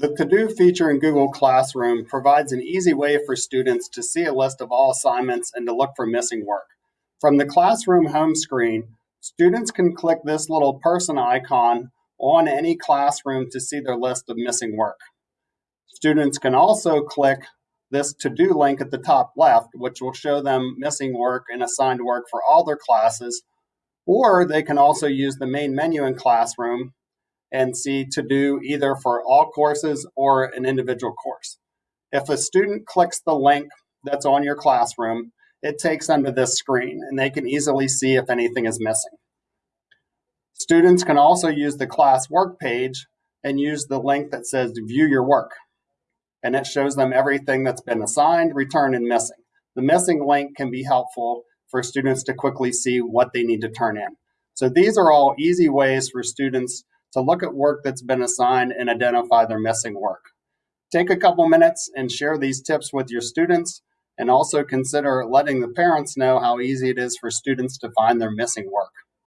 The To-Do feature in Google Classroom provides an easy way for students to see a list of all assignments and to look for missing work. From the classroom home screen, students can click this little person icon on any classroom to see their list of missing work. Students can also click this to-do link at the top left, which will show them missing work and assigned work for all their classes, or they can also use the main menu in Classroom and see to do either for all courses or an individual course. If a student clicks the link that's on your classroom, it takes them to this screen and they can easily see if anything is missing. Students can also use the class work page and use the link that says view your work. And it shows them everything that's been assigned, returned, and missing. The missing link can be helpful for students to quickly see what they need to turn in. So these are all easy ways for students to look at work that's been assigned and identify their missing work. Take a couple minutes and share these tips with your students and also consider letting the parents know how easy it is for students to find their missing work.